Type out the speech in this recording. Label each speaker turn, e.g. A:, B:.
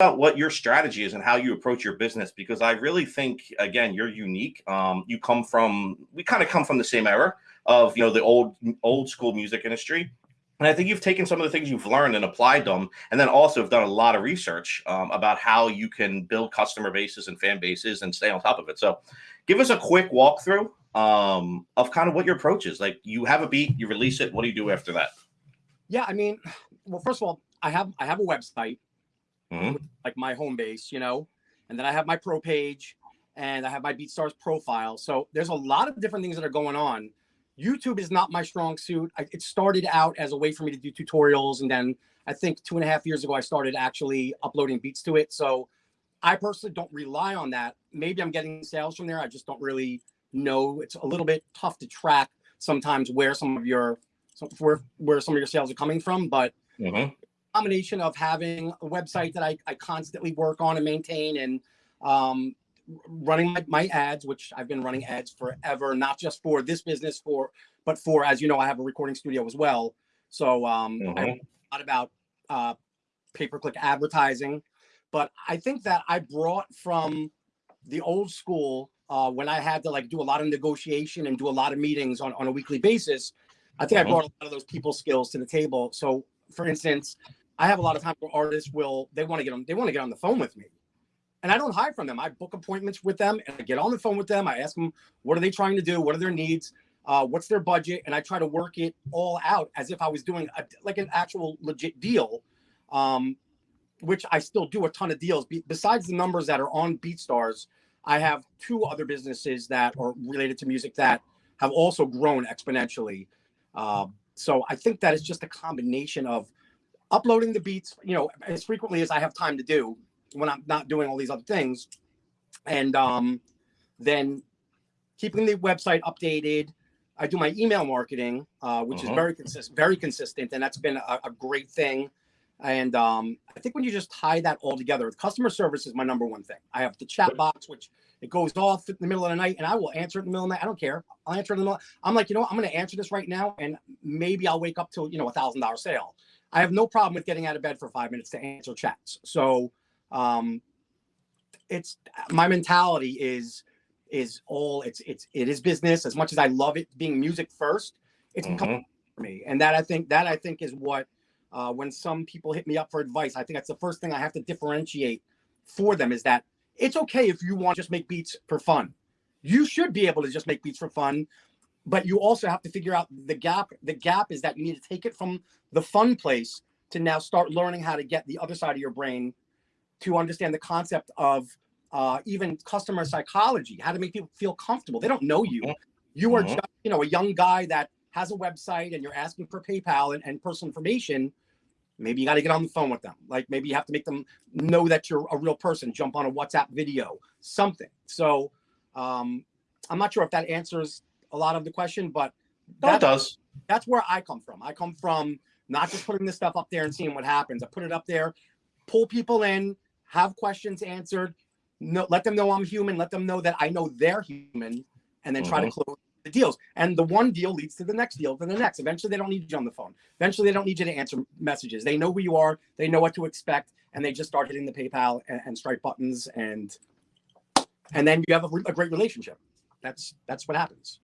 A: about what your strategy is and how you approach your business because I really think again you're unique. Um, you come from we kind of come from the same era of you know the old old school music industry. And I think you've taken some of the things you've learned and applied them, and then also have done a lot of research um, about how you can build customer bases and fan bases and stay on top of it. So, give us a quick walkthrough um, of kind of what your approach is. Like, you have a beat, you release it. What do you do after that?
B: Yeah, I mean, well, first of all, I have I have a website,
A: Mhm.
B: like my home base, you know, and then I have my pro page, and I have my BeatStars profile. So there's a lot of different things that are going on. YouTube is not my strong suit. I, it started out as a way for me to do tutorials, and then I think two and a half years ago I started actually uploading beats to it. So I personally don't rely on that. Maybe I'm getting sales from there. I just don't really know. It's a little bit tough to track sometimes where some of your where where some of your sales are coming from, but
A: Mhm.
B: Combination of having a website that I, I constantly work on and maintain and um, running my, my ads, which I've been running ads forever, not just for this business, for but for as you know, I have a recording studio as well. So um, I
A: Mhm.
B: a lot about uh, pay-per-click advertising, but I think that I brought from the old school uh, when I had to like do a lot of negotiation and do a lot of meetings on, on a weekly basis. I think
A: Mhm.
B: I brought a lot of those people skills to the table. So for instance, I have a lot of time where artists will they want to get on they want to get on the phone with me. And I don't hide from them. I book appointments with them and I get on the phone with them. I ask them what are they trying to do? What are their needs? Uh, what's their budget? And I try to work it all out as if I was doing a, like an actual legit deal. Um, which I still do a ton of deals. Be- besides the numbers that are on BeatStars, I have two other businesses that are related to music that have also grown exponentially. Um, so I think that is just a combination of uploading the beats, you know, as frequently as I have time to do when I'm not doing all these other things, and um, then keeping the website updated. I do my email marketing, uh, which is
A: Mhm.
B: very consistent, very consistent, and that's been a, a great thing. And um, I think when you just tie that all together, customer service is my number one thing. I have the chat box, which it goes off in the middle of the night, and I will answer it in the middle of the night. I don't care. I'll answer it in the middle. I'm like, you know what? I'm going to answer this right now, and maybe I'll wake up to you know a thousand dollar sale. I have no problem with getting out of bed for five minutes to answer chats. So um, it's my mentality is is all it's it's it is business as much as I love it being music first. It's
A: Mhm.
B: for me, and that I think that I think is what uh, when some people hit me up for advice, I think that's the first thing I have to differentiate for them is that it's okay if you want to just make beats for fun. You should be able to just make beats for fun, but you also have to figure out the gap. The gap is that you need to take it from the fun place to now start learning how to get the other side of your brain to understand the concept of uh, even customer psychology, how to make people feel comfortable. They don't know you. You are
A: Mhm.
B: just, you know, a young guy that has a website and you're asking for PayPal and, and personal information. Maybe you got to get on the phone with them. Like maybe you have to make them know that you're a real person, jump on a WhatsApp video, something. So um, I'm not sure if that answers a lot of the question, but
A: that, it
B: that's,
A: does.
B: that's where I come from. I come from not just putting this stuff up there and seeing what happens. I put it up there, pull people in, have questions answered, no, let them know I'm human, let them know that I know they're human, and then try to close the deals. And the one deal leads to the next deal, to the next. Eventually, they don't need you on the phone. Eventually, they don't need you to answer messages. They know who you are, they know what to expect, and they just start hitting the PayPal and, and Stripe buttons, and and then you have a, a great relationship. That's that's what happens.